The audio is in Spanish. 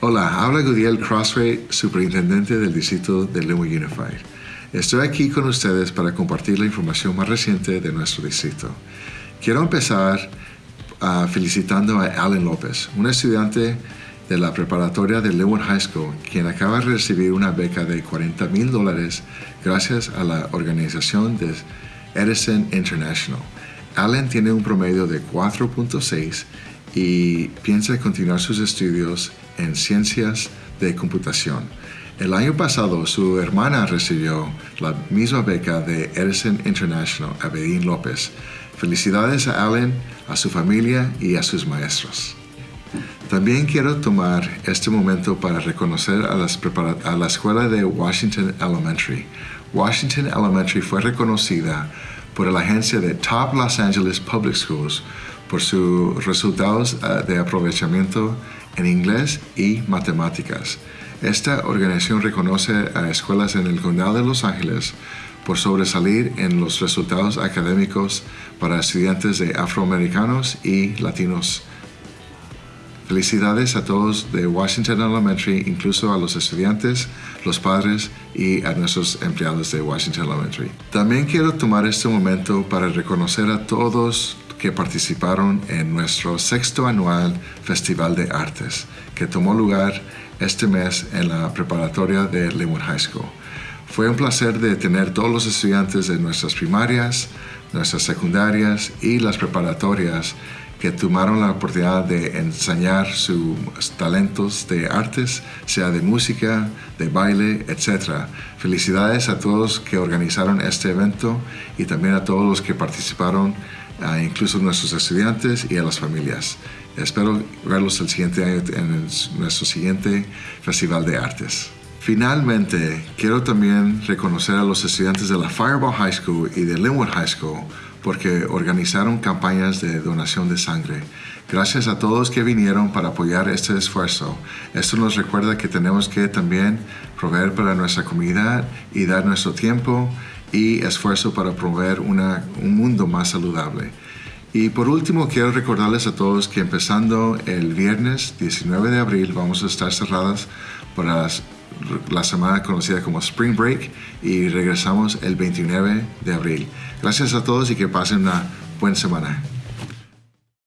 Hola, habla Gudiel Crossway, superintendente del distrito de Linwood Unified. Estoy aquí con ustedes para compartir la información más reciente de nuestro distrito. Quiero empezar uh, felicitando a Alan López, un estudiante de la preparatoria de Linwood High School, quien acaba de recibir una beca de 40 mil dólares gracias a la organización de Edison International. Allen tiene un promedio de 4.6 y piensa continuar sus estudios en ciencias de computación. El año pasado su hermana recibió la misma beca de Edison International, Abedín López. Felicidades a Allen, a su familia y a sus maestros. También quiero tomar este momento para reconocer a, la escuela de Washington Elementary. Washington Elementary fue reconocida por la agencia de Top Los Angeles Public Schools por sus resultados eh, de aprovechamiento en inglés y matemáticas. Esta organización reconoce a escuelas en el condado de Los Ángeles por sobresalir en los resultados académicos para estudiantes de afroamericanos y latinos. Felicidades a todos de Washington Elementary, incluso a los estudiantes, los padres y a nuestros empleados de Washington Elementary. También quiero tomar este momento para reconocer a todos que participaron en nuestro sexto anual Festival de Artes, que tomó lugar este mes en la preparatoria de Linwood High School. Fue un placer de tener todos los estudiantes de nuestras primarias, nuestras secundarias y las preparatorias que tomaron la oportunidad de enseñar sus talentos de artes, sea de música, de baile, etc. Felicidades a todos que organizaron este evento y también a todos los que participaron, incluso nuestros estudiantes y a las familias. Espero verlos el siguiente año en nuestro siguiente Festival de Artes. Finalmente, quiero también reconocer a los estudiantes de la Fireball High School y de Linwood High School porque organizaron campañas de donación de sangre. Gracias a todos que vinieron para apoyar este esfuerzo. Esto nos recuerda que tenemos que también proveer para nuestra comunidad y dar nuestro tiempo y esfuerzo para proveer un mundo más saludable. Y por último, quiero recordarles a todos que empezando el viernes 19 de abril vamos a estar cerradas para las la semana conocida como Spring Break y regresamos el 29 de abril. Gracias a todos y que pasen una buena semana.